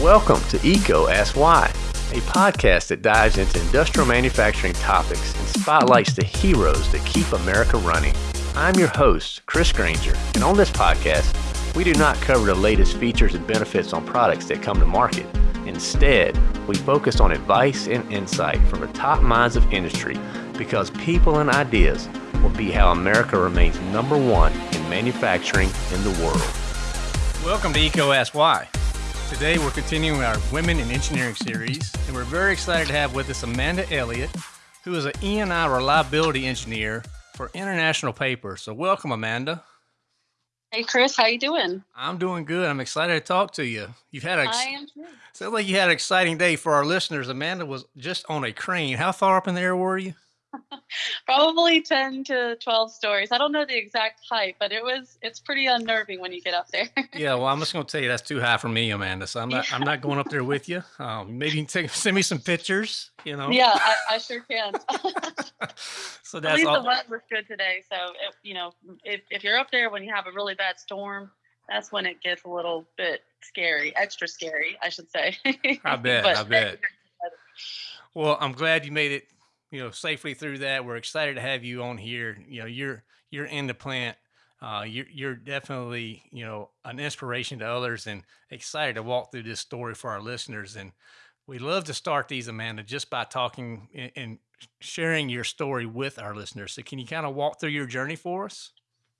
Welcome to EECO Ask Why, a podcast that dives into industrial manufacturing topics and spotlights the heroes that keep America running. I'm your host, Chris Granger, and on this podcast, we do not cover the latest features and benefits on products that come to market. Instead, we focus on advice and insight from the top minds of industry because people and ideas will be how America remains number one in manufacturing in the world. Welcome to EECO Ask Why. Today we're continuing our Women in Engineering series, and we're very excited to have with us Amanda Elliott, who is an E&I reliability engineer for International Paper. So welcome, Amanda. Hey Chris, how you doing? I'm doing good. I'm excited to talk to you. You've had a I am too. sounds like you had an exciting day for our listeners. Amanda was just on a crane. How far up in the air were you? Probably 10 to 12 stories. I don't know the exact height, but it was it's pretty unnerving when you get up there. Yeah, well, I'm just going to tell you that's too high for me, Amanda. So I'm not I'm not going up there with you. Um, maybe you can take, send me some pictures. You know. yeah, I, I sure can. so At that's least all. the weather was good today. So, it, you know, if, if you're up there when you have a really bad storm, that's when it gets a little bit scary, extra scary, I should say. I bet, I bet. Well, I'm glad you made it, you know, safely through that. We're excited to have you on here. You know, you're you're in the plant. Uh, you're you're definitely you know an inspiration to others, and excited to walk through this story for our listeners. And we love to start these, Amanda, just by talking and, and sharing your story with our listeners. So, can you kind of walk through your journey for us?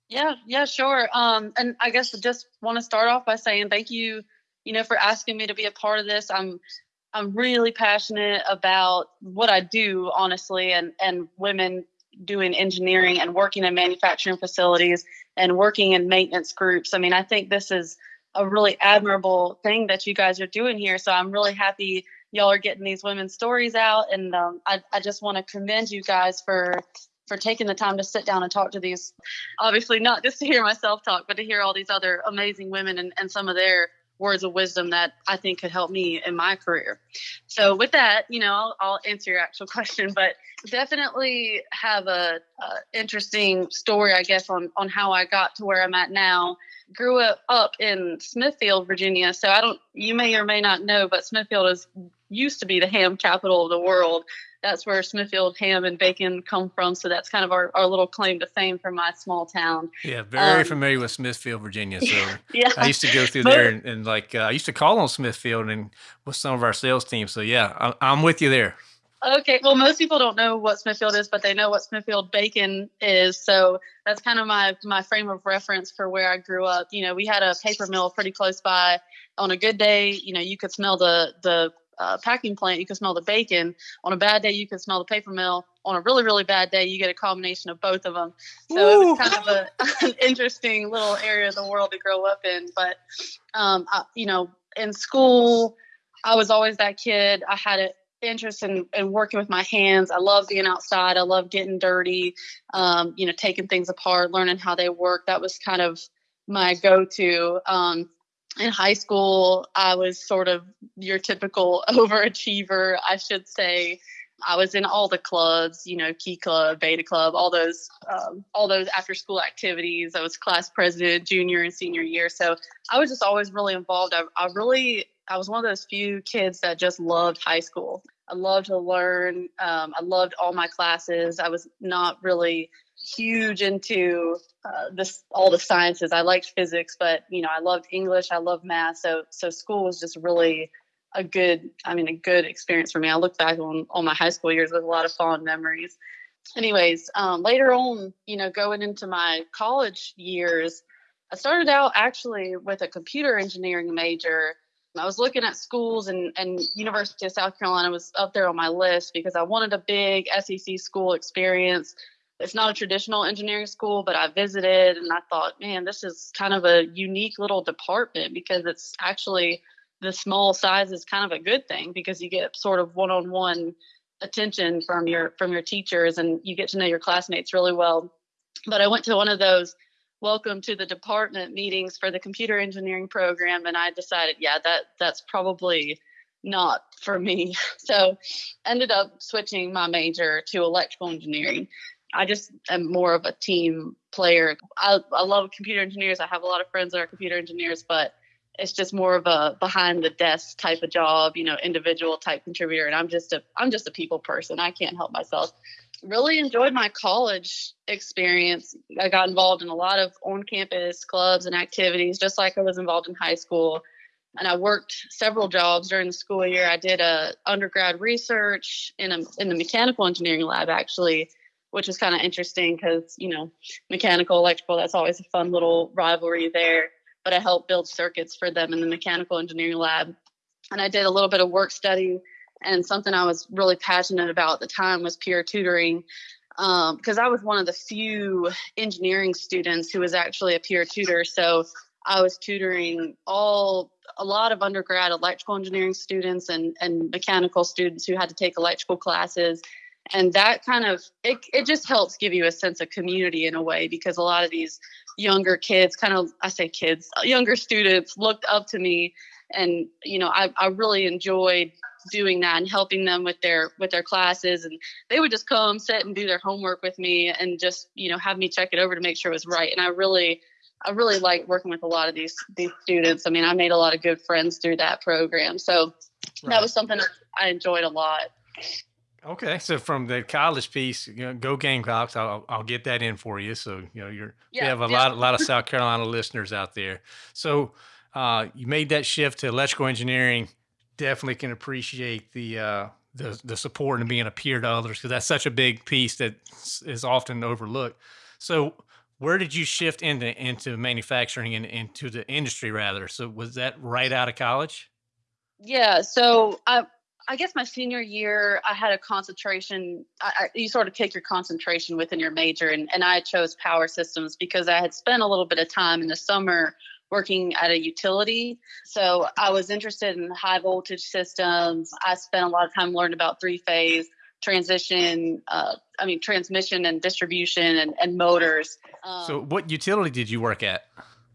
Yeah, yeah, sure. Um, and I guess I just want to start off by saying thank you, you know, for asking me to be a part of this. I'm I'm really passionate about what I do, honestly, and and women doing engineering and working in manufacturing facilities and working in maintenance groups. I mean, I think this is a really admirable thing that you guys are doing here. So I'm really happy y'all are getting these women's stories out, and um, I I just want to commend you guys for for taking the time to sit down and talk to these obviously not just to hear myself talk but to hear all these other amazing women and, and some of their words of wisdom that i think could help me in my career. So with that you know i'll, I'll answer your actual question but definitely have a, a interesting story i guess on on how i got to where i'm at now. Grew up, up in smithfield virginia so i don't you may or may not know but smithfield is used to be the ham capital of the world that's where Smithfield ham and bacon come from. So that's kind of our, our little claim to fame from my small town. Yeah, very Um, familiar with Smithfield, Virginia. So Yeah. I used to go through But- there and, and like uh, I used to call on Smithfield and with some of our sales team. So yeah, I, I'm with you there. Okay. Well, most people don't know what Smithfield is, but they know what Smithfield bacon is. So that's kind of my my frame of reference for where I grew up. You know, we had a paper mill pretty close by. On a good day, you know, you could smell the the uh, packing plant. You can smell the bacon. On a bad day, you can smell the paper mill. On a really really bad day, you get a combination of both of them. So it was kind of a, an interesting little area of the world to grow up in. But um, I, you know, in school, I was always that kid. I had an interest in, in working with my hands. I love being outside. I love getting dirty. Um, you know, taking things apart, learning how they work. That was kind of my go-to. Um, in high school, I was sort of your typical overachiever, I should say. I was in all the clubs, you know, Key Club, Beta Club, all those, um, all those after-school activities. I was class president, junior and senior year, so I was just always really involved. I, I really, I was one of those few kids that just loved high school. I loved to learn. Um, I loved all my classes. I was not really huge into uh, this all the sciences. I liked physics, but you know, I loved English. I loved math. So, so school was just really a good, I mean, a good experience for me. I look back on all my high school years with a lot of fond memories. Anyways, um, later on, you know, going into my college years, I started out actually with a computer engineering major. I was looking at schools and, and University of South Carolina was up there on my list because I wanted a big SEC school experience. It's not a traditional engineering school, but I visited and I thought, man, this is kind of a unique little department because it's actually the small size is kind of a good thing because you get sort of one-on-one attention from your from your teachers and you get to know your classmates really well. But I went to one of those welcome to the department meetings for the computer engineering program and I decided, yeah, that that's probably not for me. So ended up switching my major to electrical engineering. I just am more of a team player. I, I love computer engineers. I have a lot of friends that are computer engineers, but it's just more of a behind the desk type of job, you know, individual type contributor. And I'm just a I'm just a people person. I can't help myself. Really enjoyed my college experience. I got involved in a lot of on campus clubs and activities, just like I was involved in high school. And I worked several jobs during the school year. I did a undergrad research in a in the mechanical engineering lab actually, which was kind of interesting because you know mechanical electrical that's always a fun little rivalry there but I helped build circuits for them in the mechanical engineering lab. And I did a little bit of work study. And something I was really passionate about at the time was peer tutoring because um, I was one of the few engineering students who was actually a peer tutor. So I was tutoring all a lot of undergrad electrical engineering students and, and mechanical students who had to take electrical classes and that kind of it, it just helps give you a sense of community in a way because a lot of these younger kids kind of i say kids uh, younger students looked up to me and you know i, I really enjoyed doing that and helping them with their with their classes. And they would just come sit and do their homework with me and just you know have me check it over to make sure it was right. And i really i really like working with a lot of these these students. I mean i made a lot of good friends through that program. So right. that was something i enjoyed a lot Okay, so from the college piece, you know, go Gamecocks. I'll I'll get that in for you. So you know you're yeah, you have a yeah. lot a lot of South Carolina listeners out there. So uh, you made that shift to electrical engineering. Definitely can appreciate the uh, the the support and being a peer to others because that's such a big piece that is often overlooked. So where did you shift into into manufacturing and into the industry rather? So was that right out of college? Yeah, so I I guess my senior year, I had a concentration. I, I, you sort of take your concentration within your major, and, and I chose power systems because I had spent a little bit of time in the summer working at a utility. So I was interested in high voltage systems. I spent a lot of time learning about three phase transition, uh, I mean, transmission and distribution and, and motors. Um, so, what utility did you work at?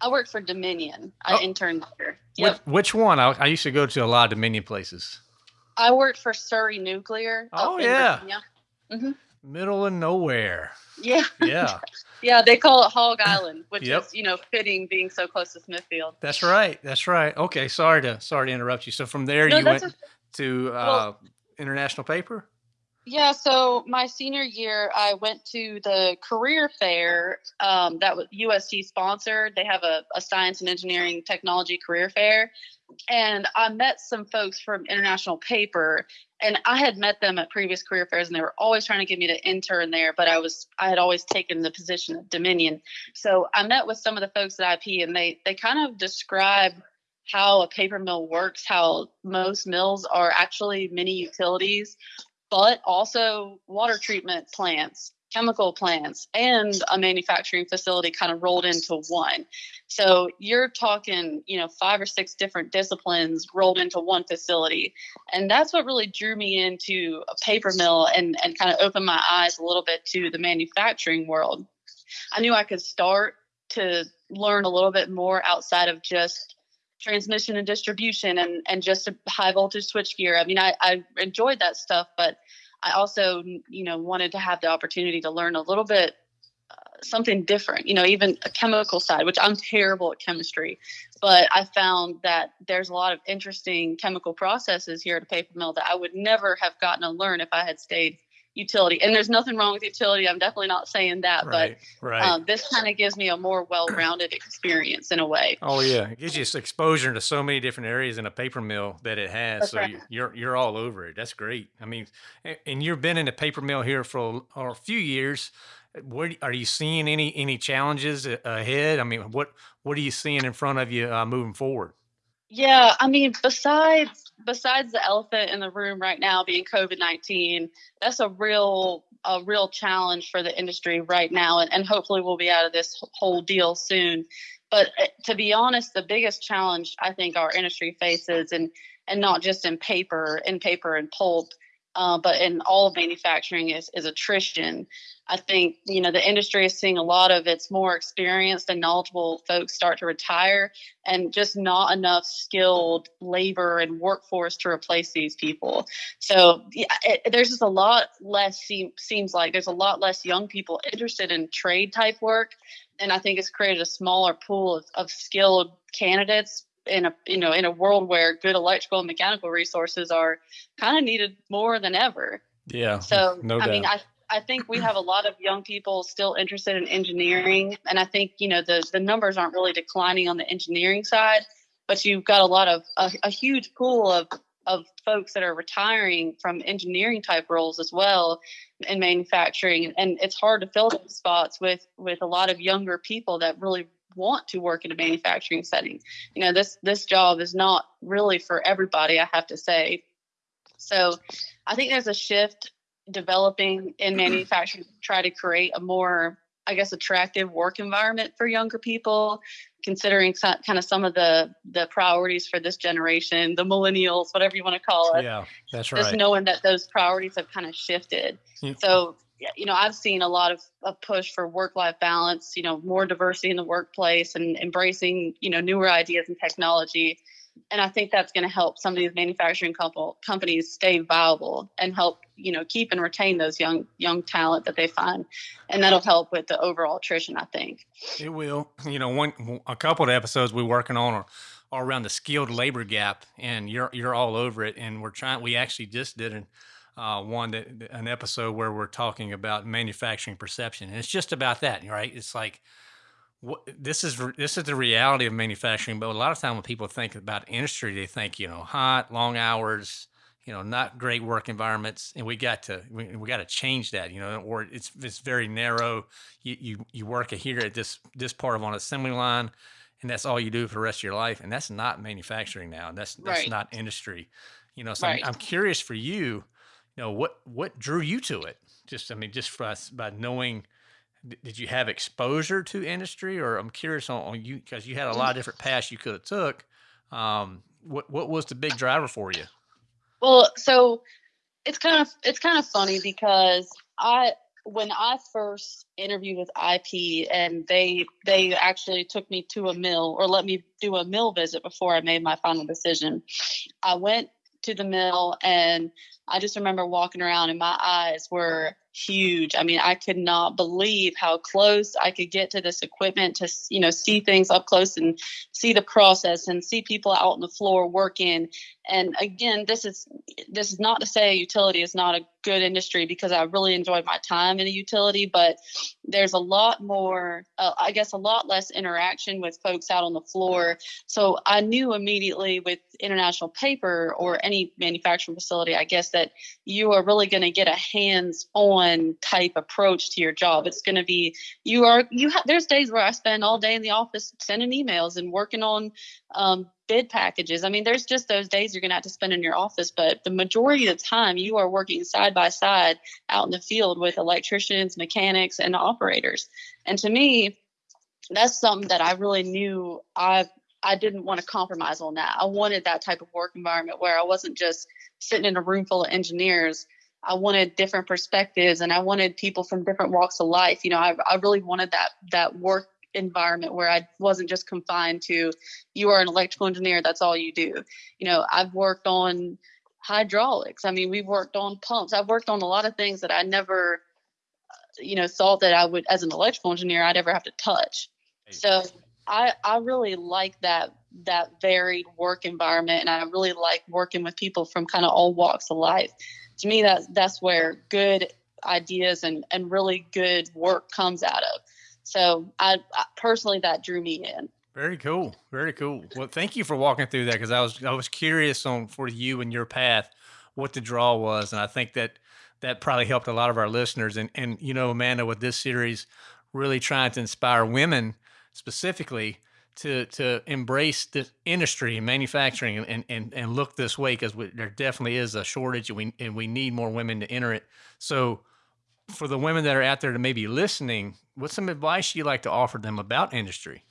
I worked for Dominion. I oh. interned there. Yep. Which, which one? I, I used to go to a lot of Dominion places. I worked for Surry Nuclear. Oh yeah. Mm-hmm. Middle of nowhere. Yeah. Yeah. yeah, they call it Hog Island, which yep. is, you know, fitting being so close to Smithfield. That's right. That's right. Okay, sorry to sorry to interrupt you. So from there no, you went a, to uh, well, international paper? Yeah, so my senior year, I went to the career fair um, that was USC sponsored. They have a, a science and engineering technology career fair and I met some folks from International Paper, and I had met them at previous career fairs, and they were always trying to get me to intern there. But I was I had always taken the position at Dominion, so I met with some of the folks at IP, and they they kind of describe how a paper mill works, how most mills are actually mini utilities, but also water treatment plants chemical plants and a manufacturing facility kind of rolled into one. So you're talking, you know, five or six different disciplines rolled into one facility. And that's what really drew me into a paper mill and, and kind of opened my eyes a little bit to the manufacturing world. I knew I could start to learn a little bit more outside of just transmission and distribution and, and just a high voltage switch gear. I mean, I, I enjoyed that stuff, but I also, you know, wanted to have the opportunity to learn a little bit uh, something different, you know, even a chemical side, which I'm terrible at chemistry, but I found that there's a lot of interesting chemical processes here at a paper mill that I would never have gotten to learn if I had stayed utility. And there's nothing wrong with utility. I'm definitely not saying that, right, but right. Um, this kind of gives me a more well-rounded experience in a way. Oh yeah, it gives you exposure to so many different areas in a paper mill that it has. That's so right. you're you're all over it. That's great. I mean, and you've been in a paper mill here for a, a few years. What are you seeing any any challenges ahead? I mean, what what are you seeing in front of you uh, moving forward? Yeah, I mean, besides besides the elephant in the room right now being COVID nineteen, that's a real a real challenge for the industry right now, and, and hopefully we'll be out of this whole deal soon. But uh, to be honest, the biggest challenge I think our industry faces, and and not just in paper, in paper and pulp, uh, but in all of manufacturing is, is attrition. I think you know the industry is seeing a lot of its more experienced and knowledgeable folks start to retire, and just not enough skilled labor and workforce to replace these people. So yeah, it, there's just a lot less. Seem, seems like there's a lot less young people interested in trade type work, and I think it's created a smaller pool of, of skilled candidates in a you know in a world where good electrical and mechanical resources are kind of needed more than ever. Yeah. So no I doubt. mean, I I think we have a lot of young people still interested in engineering, and I think you know the the numbers aren't really declining on the engineering side, but you've got a lot of a, a huge pool of of folks that are retiring from engineering type roles as well in manufacturing and it's hard to fill those spots with with a lot of younger people that really want to work in a manufacturing setting. You know this this job is not really for everybody i have to say. So i think there's a shift developing in manufacturing to try to create a more I guess attractive work environment for younger people, considering kind of some of the the priorities for this generation, the millennials, whatever you want to call it. Yeah, that's right. Just knowing that those priorities have kind of shifted. Mm-hmm. So you know, I've seen a lot of a push for work life balance, you know, more diversity in the workplace and embracing, you know, newer ideas and technology and I think that's going to help some of these manufacturing couple, companies stay viable and help you know keep and retain those young young talent that they find, and that'll help with the overall attrition. I think it will. You know, one a couple of episodes we're working on are, are around the skilled labor gap, and you're you're all over it. And we're trying. We actually just did an uh, one that an episode where we're talking about manufacturing perception, and it's just about that, right? It's like this is this is the reality of manufacturing. But a lot of time when people think about industry, they think you know hot, long hours, you know, not great work environments, and we got to we, we got to change that. You know, or it's it's very narrow. You you you work here at this this part of an assembly line, and that's all you do for the rest of your life, and that's not manufacturing now. That's that's right. not industry. You know, so right. I'm, I'm curious for you. You know, what what drew you to it? Just I mean, just for us by knowing did you have exposure to industry? Or i'm curious on, on you because you had a lot of different paths you could have took. Um, what, what was the big driver for you? Well so it's kind of it's kind of funny because i when i first interviewed with ip and they they actually took me to a mill or let me do a mill visit before i made my final decision i went to the mill and i just remember walking around and my eyes were huge. I mean, I could not believe how close I could get to this equipment to, you know, see things up close and see the process and see people out on the floor working. And again, this is this is not to say utility is not a good industry because I really enjoyed my time in a utility, but there's a lot more, uh, I guess, a lot less interaction with folks out on the floor. So I knew immediately with International Paper or any manufacturing facility, I guess, that you are really going to get a hands on type approach to your job. It's going to be, you are, you have, there's days where I spend all day in the office sending emails and working on um, bid packages. I mean, there's just those days you're going to have to spend in your office, but the majority of the time you are working side by side out in the field with electricians, mechanics, and operators. And to me, that's something that I really knew I I didn't want to compromise on that. I wanted that type of work environment where I wasn't just sitting in a room full of engineers. I wanted different perspectives and I wanted people from different walks of life. You know, I, I really wanted that that work environment where I wasn't just confined to you are an electrical engineer, that's all you do. You know, I've worked on hydraulics. I mean, we've worked on pumps. I've worked on a lot of things that I never, uh, you know, thought that I would, as an electrical engineer, I'd ever have to touch. So I, I really like that that varied work environment, and I really like working with people from kind of all walks of life. To me, that that's where good ideas and and really good work comes out of. So I, I personally that drew me in. Very cool. Very cool. Well, thank you for walking through that because I was I was curious on for you and your path what the draw was, and I think that that probably helped a lot of our listeners. And and you know, Amanda, with this series, really trying to inspire women specifically to to embrace the industry and manufacturing and and and look this way because there definitely is a shortage and we and we need more women to enter it. So for the women that are out there to maybe listening, what's some advice you like to offer them about industry?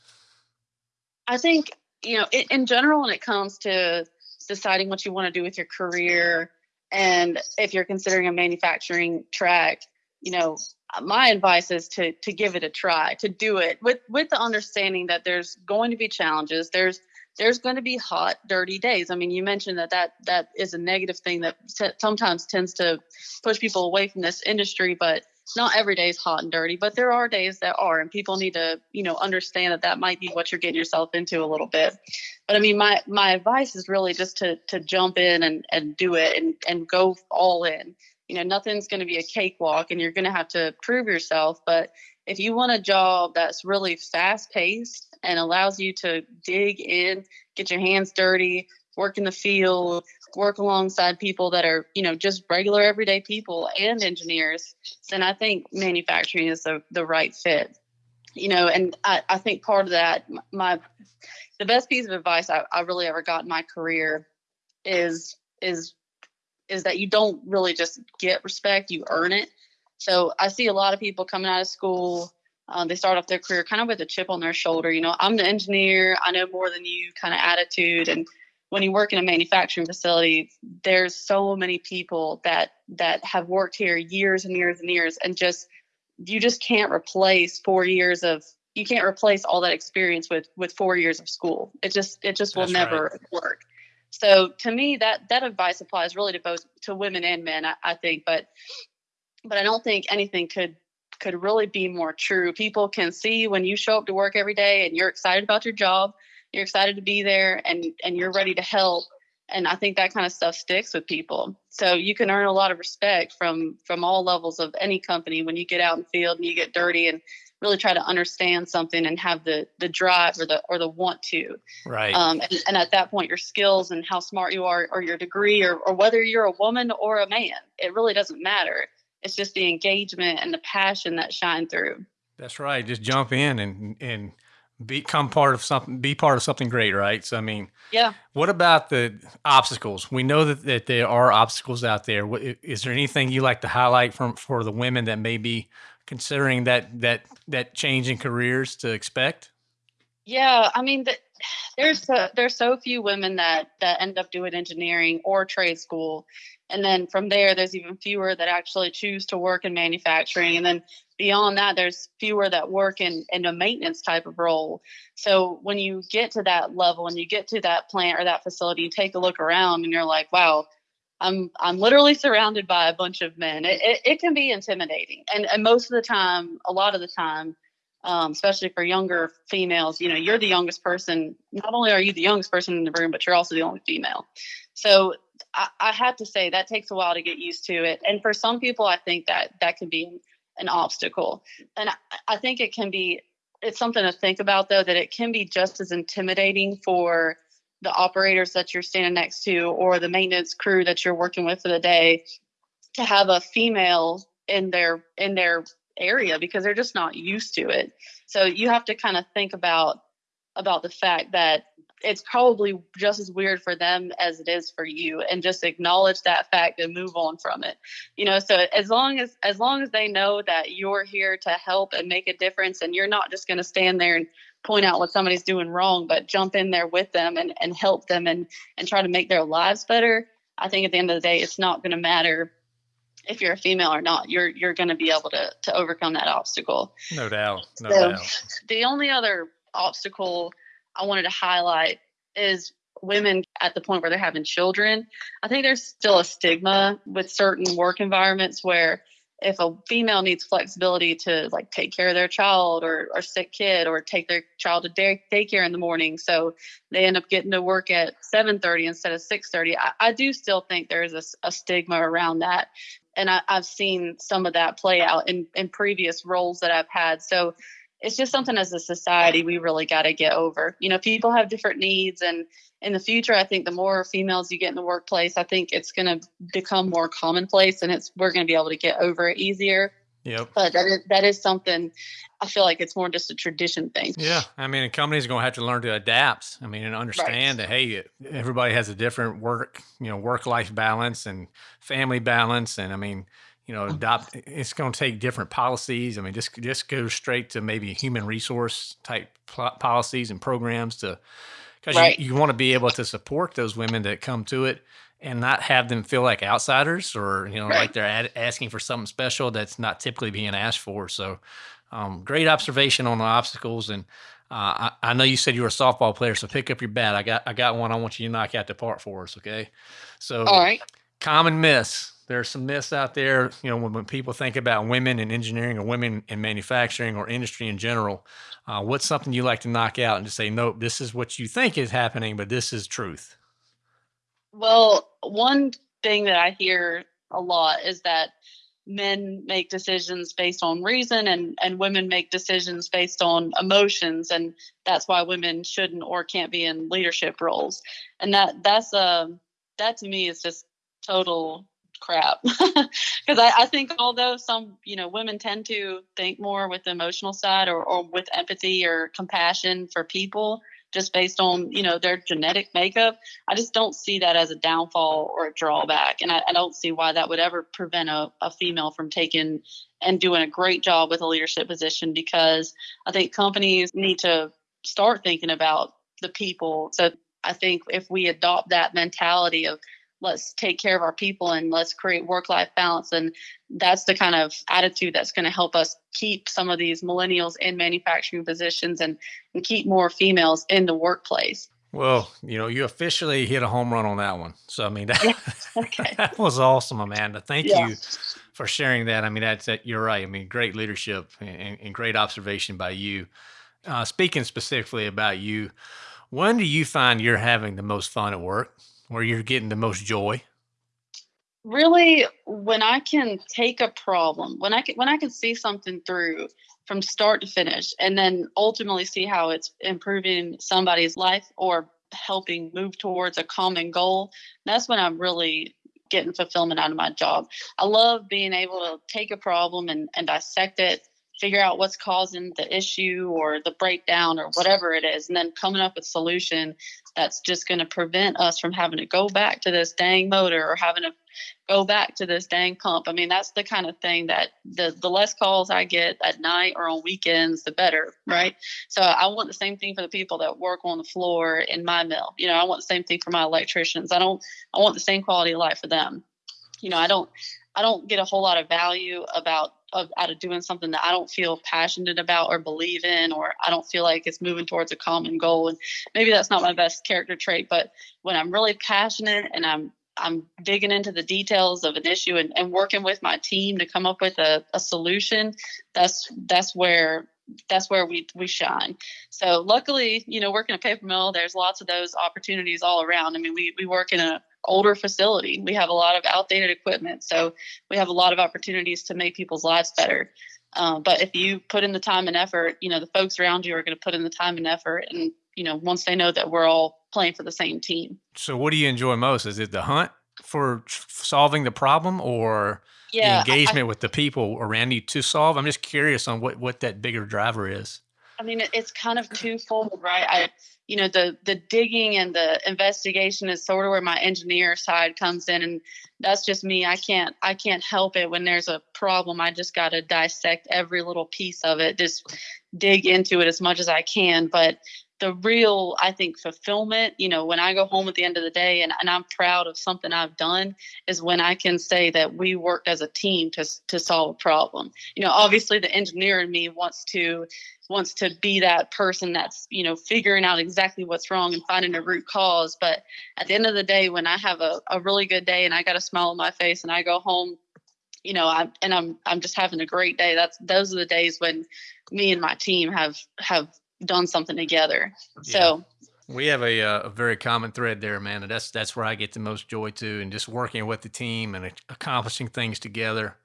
I think, you know, in, in general, when it comes to deciding what you want to do with your career, and if you're considering a manufacturing track, you know, my advice is to to give it a try, to do it with with the understanding that there's going to be challenges. There's there's going to be hot, dirty days. I mean, you mentioned that that that is a negative thing that t- sometimes tends to push people away from this industry, but not every day is hot and dirty, but there are days that are, and people need to, you know, understand that that might be what you're getting yourself into a little bit. But I mean, my my advice is really just to to jump in and and do it and and go all in. You know, nothing's going to be a cakewalk, and you're going to have to prove yourself. But if you want a job that's really fast paced and allows you to dig in, get your hands dirty, work in the field, work alongside people that are, you know, just regular everyday people and engineers, then I think manufacturing is the, the right fit. You know, and I, I think part of that, my the best piece of advice I, I really ever got in my career is is is that you don't really just get respect, you earn it. So I see a lot of people coming out of school, um, they start off their career kind of with a chip on their shoulder. You know, I'm the engineer, I know more than you kind of attitude. And when you work in a manufacturing facility, there's so many people that that have worked here years and years and years, and just you just can't replace four years of you can't replace all that experience with with four years of school. It just it just will That's never right. work. So to me, that that advice applies really to both to women and men. I, I think, but but I don't think anything could could really be more true. People can see when you show up to work every day and you're excited about your job, you're excited to be there and and you're ready to help. And I think that kind of stuff sticks with people. So you can earn a lot of respect from from all levels of any company when you get out in the field and you get dirty and really try to understand something and have the the drive or the or the want to. Right. Um, and, and at that point, your skills and how smart you are, or your degree, or, or whether you're a woman or a man, it really doesn't matter. It's just the engagement and the passion that shine through. That's right. Just jump in and and become part of something. Be part of something great, right? So I mean, Yeah. what about the obstacles? We know that, that there are obstacles out there. Is there anything you like to highlight from for the women that may be considering that that that change in careers to expect? Yeah, I mean, the, there's so, there's so few women that that end up doing engineering or trade school, and then from there, there's even fewer that actually choose to work in manufacturing, and then beyond that, there's fewer that work in in a maintenance type of role. So when you get to that level and you get to that plant or that facility, you take a look around and you're like, wow. I'm I'm literally surrounded by a bunch of men. It, it, it can be intimidating, and and most of the time, a lot of the time, um, especially for younger females, you know, you're the youngest person. Not only are you the youngest person in the room, but you're also the only female. So I, I have to say that takes a while to get used to it. And for some people, I think that that can be an obstacle. And I, I think it can be, it's something to think about though, that it can be just as intimidating for the operators that you're standing next to or the maintenance crew that you're working with for the day to have a female in their in their area because they're just not used to it. So you have to kind of think about about the fact that it's probably just as weird for them as it is for you and just acknowledge that fact and move on from it. You know, so as long as as long as they know that you're here to help and make a difference and you're not just going to stand there and point out what somebody's doing wrong, but jump in there with them and, and help them and and try to make their lives better. I think at the end of the day, it's not going to matter if you're a female or not. You're you're going to be able to to overcome that obstacle. No doubt. No So- doubt. The only other obstacle I wanted to highlight is women at the point where they're having children. I think there's still a stigma with certain work environments where if a female needs flexibility to like take care of their child or, or sick kid or take their child to day, daycare in the morning so they end up getting to work at 7.30 instead of 6.30 I, I do still think there is a stigma around that. And I, i've seen some of that play out in, in previous roles that i've had. So it's just something as a society we really got to get over. You know, people have different needs, and in the future, I think the more females you get in the workplace, I think it's going to become more commonplace, and it's we're going to be able to get over it easier. Yep. But that is that is something I feel like it's more just a tradition thing. Yeah, I mean, a company's going to have to learn to adapt. I mean, and understand that hey, everybody has a different work, you know, work life balance and family balance, and I mean, you know, adopt. It's going to take different policies. I mean, just just go straight to maybe human resource type policies and programs to because Right. you, you want to be able to support those women that come to it and not have them feel like outsiders or you know Right. like they're ad- asking for something special that's not typically being asked for. So, um, great observation on the obstacles and. Uh, I, I know you said you were a softball player, so pick up your bat. I got I got one. I want you to knock out the part for us, okay? So All right. common myths there are some myths out there. You know, when, when people think about women in engineering or women in manufacturing or industry in general, uh, what's something you like to knock out and just say, nope, this is what you think is happening, but this is truth? Well, one thing that I hear a lot is that men make decisions based on reason and and women make decisions based on emotions and that's why women shouldn't or can't be in leadership roles and that that's a um, that to me is just total crap. Because I, I think although some you know women tend to think more with the emotional side or, or with empathy or compassion for people just based on you know their genetic makeup i just don't see that as a downfall or a drawback. And i, I don't see why that would ever prevent a, a female from taking and doing a great job with a leadership position because i think companies need to start thinking about the people. So i think if we adopt that mentality of let's take care of our people and let's create work life balance and that's the kind of attitude that's going to help us keep some of these millennials in manufacturing positions and, and keep more females in the workplace well, you know, you officially hit a home run on that one. So, I mean, that, okay. that was awesome, Amanda. Thank yeah. you for sharing that. I mean, that's that. You're right. I mean, great leadership and, and great observation by you. Uh, speaking specifically about you, when do you find you're having the most fun at work? Where you're getting the most joy? Really, when I can take a problem, when I can when I can see something through from start to finish, and then ultimately see how it's improving somebody's life or helping move towards a common goal, that's when I'm really getting fulfillment out of my job. I love being able to take a problem and, and dissect it figure out what's causing the issue or the breakdown or whatever it is and then coming up with solution that's just going to prevent us from having to go back to this dang motor or having to go back to this dang pump. I mean that's the kind of thing that the the less calls i get at night or on weekends the better right? So i want the same thing for the people that work on the floor in my mill. You know i want the same thing for my electricians. I don't i want the same quality of life for them. You know i don't i don't get a whole lot of value about of out of doing something that I don't feel passionate about or believe in, or I don't feel like it's moving towards a common goal. And maybe that's not my best character trait, but when I'm really passionate and I'm I'm digging into the details of an issue and, and working with my team to come up with a, a solution, that's that's where that's where we we shine. So luckily, you know, working a paper mill, there's lots of those opportunities all around. I mean, we we work in a older facility. We have a lot of outdated equipment, so we have a lot of opportunities to make people's lives better. Uh, but if you put in the time and effort, you know the folks around you are going to put in the time and effort, and you know once they know that we're all playing for the same team. So, what do you enjoy most? Is it the hunt for solving the problem, or yeah, the engagement I, with the people around you to solve? I'm just curious on what what that bigger driver is. I mean, it's kind of twofold, right? I, you know, the the digging and the investigation is sort of where my engineer side comes in, and that's just me. I can't I can't help it when there's a problem. I just got to dissect every little piece of it, just dig into it as much as I can. But the real i think fulfillment you know when i go home at the end of the day and, and i'm proud of something i've done is when i can say that we worked as a team to, to solve a problem. You know obviously the engineer in me wants to wants to be that person that's you know figuring out exactly what's wrong and finding a root cause but at the end of the day when i have a, a really good day and i got a smile on my face and i go home you know i and i'm i'm just having a great day that's those are the days when me and my team have have done something together. Yeah. So we have a, uh, a very common thread there, man. And that's that's where I get the most joy too, and just working with the team and accomplishing things together.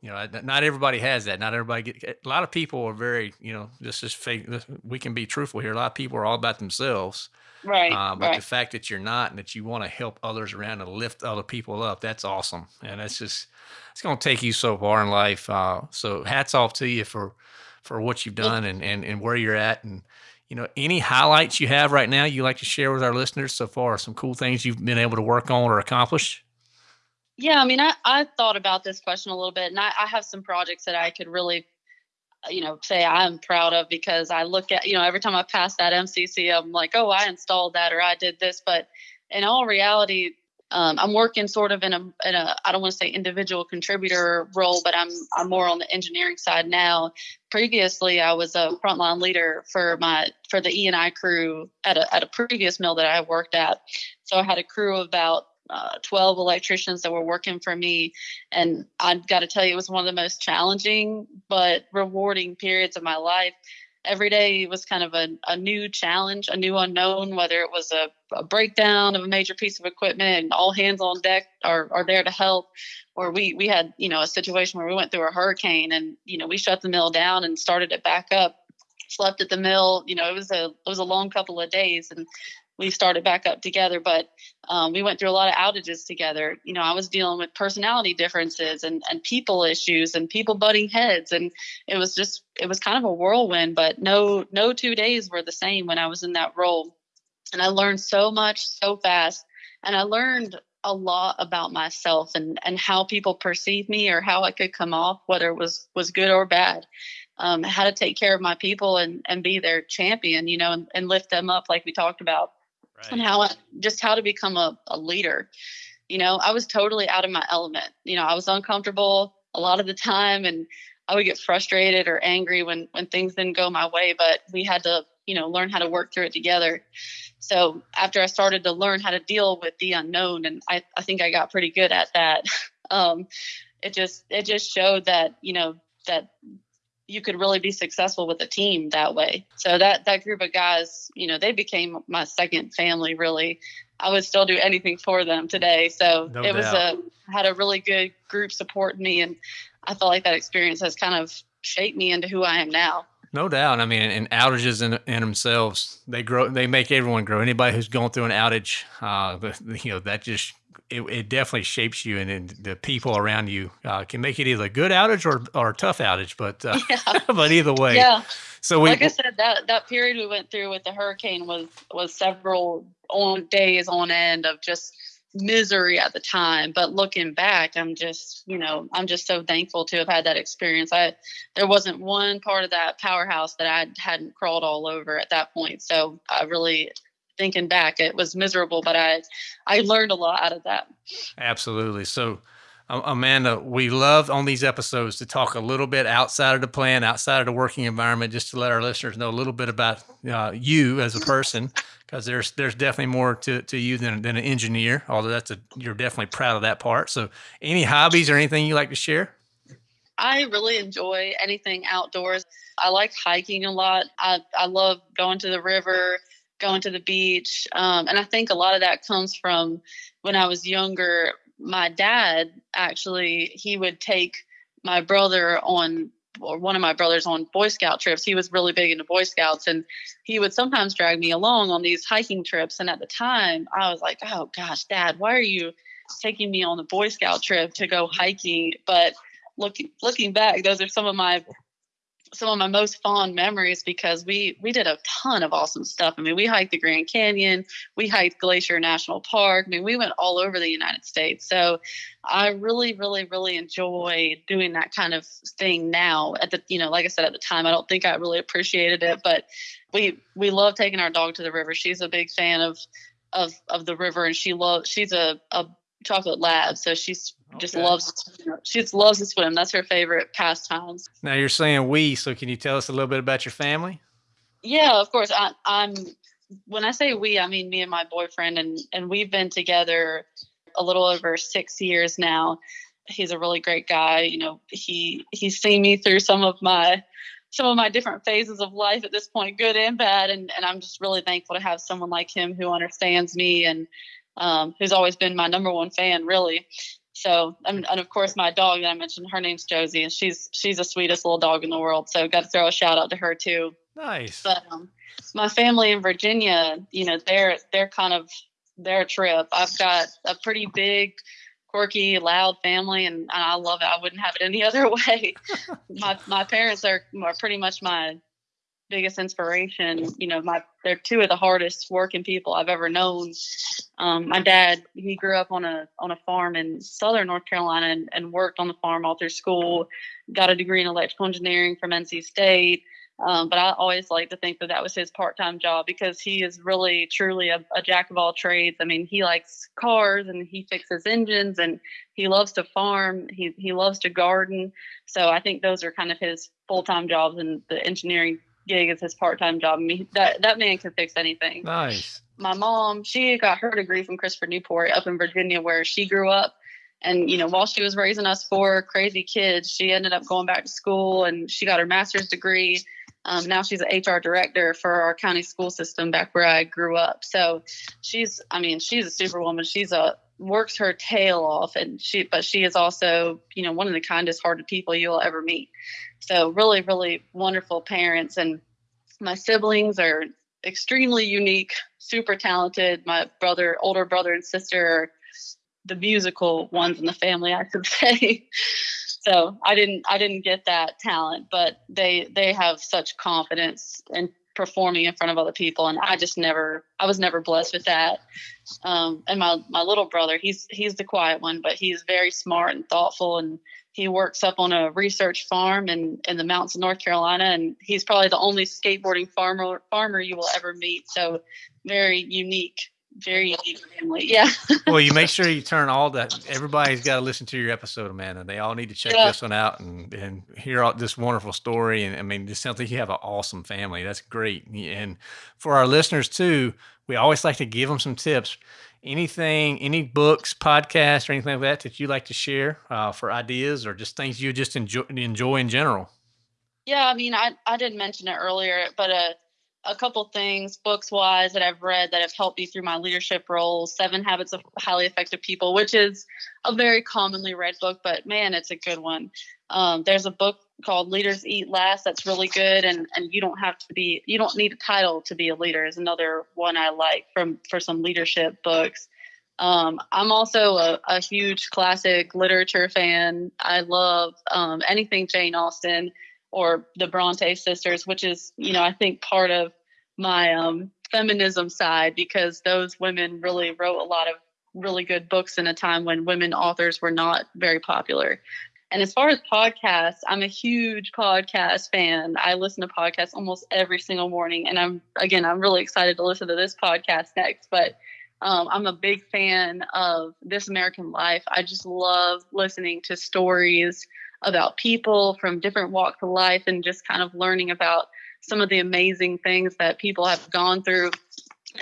You know, not everybody has that. Not everybody get. A lot of people are very, you know, this is fake. We can be truthful here. A lot of people are all about themselves. Right. Uh, but right. the fact that you're not and that you want to help others around and lift other people up, that's awesome. And that's just, it's going to take you so far in life. Uh, so hats off to you for for what you've done and, and, and where you're at. And, you know, any highlights you have right now you like to share with our listeners so far? Some cool things you've been able to work on or accomplish? Yeah, I mean, I, I thought about this question a little bit, and I, I have some projects that I could really, uh, you know, say I'm proud of because I look at, you know, every time I pass that MCC, I'm like, oh, I installed that or I did this. But in all reality, um, I'm working sort of in a, in a I don't want to say individual contributor role, but I'm I'm more on the engineering side now. Previously, I was a frontline leader for my for the E and I crew at a at a previous mill that I worked at. So I had a crew of about uh, 12 electricians that were working for me. And I've got to tell you, it was one of the most challenging but rewarding periods of my life. Every day was kind of a, a new challenge, a new unknown, whether it was a, a breakdown of a major piece of equipment and all hands on deck are, are there to help. Or we, we had, you know, a situation where we went through a hurricane and, you know, we shut the mill down and started it back up slept at the mill. You know, it was a it was a long couple of days, and we started back up together. But um, we went through a lot of outages together. You know, I was dealing with personality differences and and people issues and people butting heads, and it was just it was kind of a whirlwind. But no no two days were the same when I was in that role, and I learned so much so fast, and I learned a lot about myself and and how people perceive me or how I could come off, whether it was was good or bad um, how to take care of my people and and be their champion, you know, and, and lift them up like we talked about, right. and how just how to become a, a leader. You know, I was totally out of my element. You know, I was uncomfortable a lot of the time, and I would get frustrated or angry when when things didn't go my way. But we had to, you know, learn how to work through it together. So after I started to learn how to deal with the unknown, and I, I think I got pretty good at that. um, it just it just showed that you know that you could really be successful with a team that way. So that that group of guys, you know, they became my second family really. I would still do anything for them today. So no it doubt. was a had a really good group supporting me and I felt like that experience has kind of shaped me into who I am now. No doubt. I mean, and outages in, in themselves, they grow, they make everyone grow. Anybody who's going through an outage, uh, you know, that just it, it definitely shapes you and, and the people around you uh, can make it either a good outage or, or a tough outage, but, uh, yeah. but either way. Yeah. So we, like I said, that, that period we went through with the hurricane was, was several on days on end of just misery at the time. But looking back, I'm just, you know, I'm just so thankful to have had that experience. I, there wasn't one part of that powerhouse that I hadn't crawled all over at that point. So I really thinking back, it was miserable, but I, I learned a lot out of that. Absolutely. So, Amanda, we love on these episodes to talk a little bit outside of the plan, outside of the working environment, just to let our listeners know a little bit about uh, you as a person, because there's there's definitely more to, to you than, than an engineer. Although that's a you're definitely proud of that part. So, any hobbies or anything you like to share? I really enjoy anything outdoors. I like hiking a lot. I I love going to the river going to the beach. Um, and I think a lot of that comes from when I was younger. My dad actually, he would take my brother on or one of my brothers on Boy Scout trips. He was really big into Boy Scouts and he would sometimes drag me along on these hiking trips. And at the time, I was like, oh gosh, dad, why are you taking me on the Boy Scout trip to go hiking? But looking looking back, those are some of my some of my most fond memories because we we did a ton of awesome stuff. I mean, we hiked the Grand Canyon, we hiked Glacier National Park. I mean, we went all over the United States. So I really, really, really enjoy doing that kind of thing now. At the you know, like I said at the time, I don't think I really appreciated it, but we we love taking our dog to the river. She's a big fan of of of the river, and she loves. She's a a chocolate lab, so she's just loves she just loves to swim. That's her favorite pastimes. Now you're saying we, so can you tell us a little bit about your family? Yeah, of course. I, I'm when I say we, I mean me and my boyfriend, and and we've been together a little over six years now. He's a really great guy. You know, he he's seen me through some of my some of my different phases of life at this point, good and bad, and and I'm just really thankful to have someone like him who understands me and um, who's always been my number one fan, really. So, and, and, of course, my dog that I mentioned, her name's Josie, and she's she's the sweetest little dog in the world. So, got to throw a shout out to her too. Nice. But um, my family in Virginia, you know, they're they're kind of their trip. I've got a pretty big, quirky, loud family, and, and I love it. I wouldn't have it any other way. my my parents are are pretty much my biggest inspiration. You know, my they're two of the hardest working people I've ever known. Um, my dad, he grew up on a on a farm in southern North Carolina and, and worked on the farm all through school. Got a degree in electrical engineering from NC State. Um, but I always like to think that that was his part-time job because he is really truly a, a, jack of all trades. I mean, he likes cars and he fixes engines and he loves to farm. He he loves to garden. So I think those are kind of his full-time jobs and the engineering gig as his part time job. I mean, that that man can fix anything. Nice. my mom, she got her degree from Christopher Newport up in Virginia, where she grew up. And you know, while she was raising us four crazy kids, she ended up going back to school and she got her master's degree. Um, now she's an HR director for our county school system back where I grew up. So she's, I mean, she's a superwoman. She's a works her tail off, and she, but she is also, you know, one of the kindest hearted people you'll ever meet. So really, really wonderful parents, and my siblings are extremely unique, super talented. My brother, older brother and sister are the musical ones in the family, I could say. so I didn't I didn't get that talent, but they they have such confidence in performing in front of other people, and I just never I was never blessed with that. Um, and my my little brother, he's he's the quiet one, but he's very smart and thoughtful and he works up on a research farm in, in the mountains of North Carolina, and he's probably the only skateboarding farmer farmer you will ever meet. So very unique, very family. Yeah. well, you make sure you turn all that. Everybody's got to listen to your episode, Amanda. They all need to check yeah. this one out and and hear all this wonderful story. And I mean, it sounds like you have an awesome family. That's great. And for our listeners too, we always like to give them some tips anything, any books, podcasts, or anything like that that you like to share uh, for ideas or just things you just enjoy, enjoy in general? Yeah, I mean, I, I didn't mention it earlier, but a, a couple things books wise that I've read that have helped me through my leadership roles Seven Habits of Highly Effective People, which is a very commonly read book, but man, it's a good one. Um, there's a book called Leaders Eat Last that's really good and and you don't have to be you don't need a title to be a leader is another one I like from for some leadership books. Um, I'm also a, a, huge classic literature fan. I love um, anything Jane Austen or the Bronte sisters, which is, you know, I think part of my um, feminism side because those women really wrote a lot of really good books in a time when women authors were not very popular. And as far as podcasts, I'm a huge podcast fan. I listen to podcasts almost every single morning. And I'm, again, I'm really excited to listen to this podcast next. But um, I'm a big fan of This American Life. I just love listening to stories about people from different walks of life and just kind of learning about some of the amazing things that people have gone through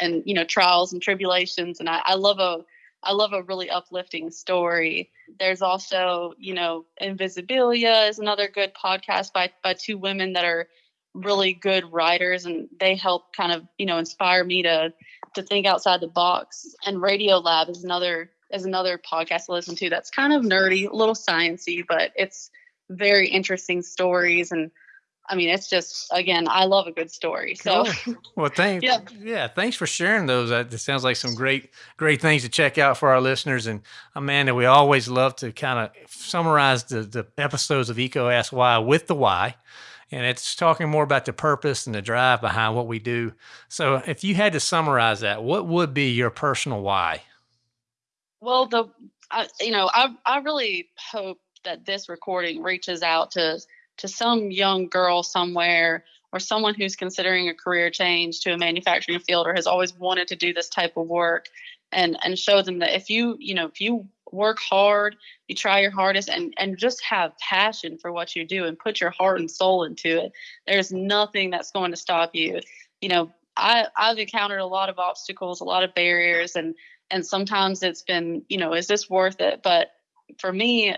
and, you know, trials and tribulations. And I, I love a, I love a really uplifting story. There's also, you know, Invisibilia is another good podcast by by two women that are really good writers and they help kind of, you know, inspire me to to think outside the box. And Radiolab is another is another podcast to listen to that's kind of nerdy, a little sciency, but it's very interesting stories and I mean, it's just again, I love a good story. So, cool. well, thanks. yeah. yeah, thanks for sharing those. That sounds like some great, great things to check out for our listeners. And Amanda, we always love to kind of summarize the the episodes of EECO Ask Why with the why, and it's talking more about the purpose and the drive behind what we do. So, if you had to summarize that, what would be your personal why? Well, the I, you know, I I really hope that this recording reaches out to to some young girl somewhere or someone who's considering a career change to a manufacturing field or has always wanted to do this type of work and and show them that if you you know if you work hard you try your hardest and and just have passion for what you do and put your heart and soul into it there's nothing that's going to stop you. You know i i've encountered a lot of obstacles a lot of barriers and and sometimes it's been you know is this worth it but for me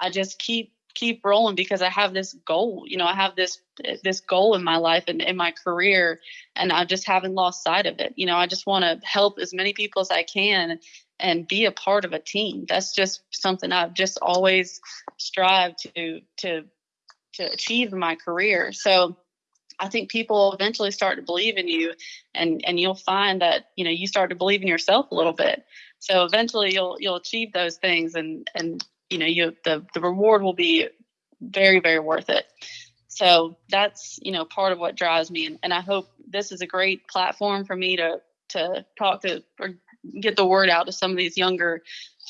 i just keep keep rolling because I have this goal. You know, I have this this goal in my life and in my career, and I just haven't lost sight of it. You know, I just want to help as many people as I can and be a part of a team. That's just something I've just always strived to to to achieve in my career. So I think people eventually start to believe in you and and you'll find that, you know, you start to believe in yourself a little bit. So eventually you'll you'll achieve those things and and you know you the the reward will be very very worth it so that's you know part of what drives me and, and i hope this is a great platform for me to to talk to or get the word out to some of these younger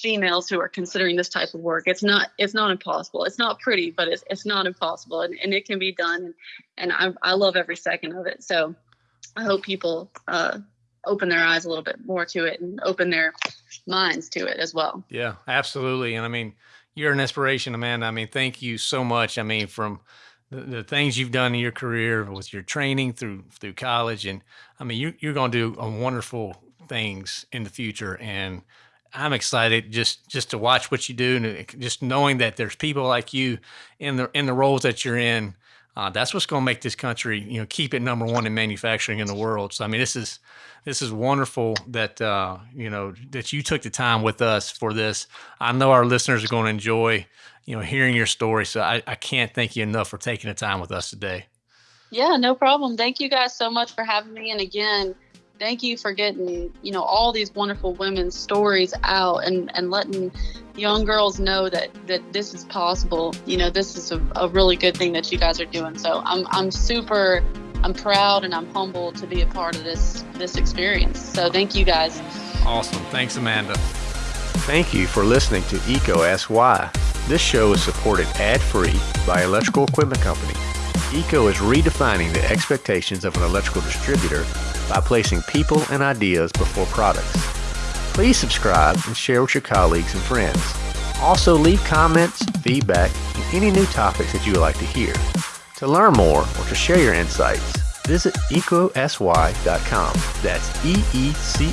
females who are considering this type of work it's not it's not impossible it's not pretty but it's, it's not impossible and, and it can be done and I, I love every second of it so i hope people uh, open their eyes a little bit more to it and open their minds to it as well. Yeah, absolutely. And I mean, you're an inspiration, Amanda. I mean, thank you so much. I mean, from the, things you've done in your career with your training through through college, and I mean, you, you're going to do wonderful things in the future, and I'm excited just just to watch what you do, and just knowing that there's people like you in the in the roles that you're in. Uh, that's what's going to make this country, you know, keep it number one in manufacturing in the world. So, I mean, this is this is wonderful that uh, you know that you took the time with us for this. I know our listeners are going to enjoy, you know, hearing your story. So, I, I can't thank you enough for taking the time with us today. Yeah, no problem. Thank you guys so much for having me. And again, thank you for getting you know all these wonderful women's stories out and and letting young girls know that that this is possible. You know this is a, a really good thing that you guys are doing. So i'm i'm super i'm proud and i'm humbled to be a part of this this experience. So thank you guys. Awesome. Thanks amanda. Thank you for listening to EECO Ask Why this show is supported ad-free by electrical equipment company EECO is redefining the expectations of an electrical distributor by placing people and ideas before products. Please subscribe and share with your colleagues and friends. Also, leave comments, feedback, and any new topics that you would like to hear. To learn more or to share your insights, visit ecosy.com. That's E E C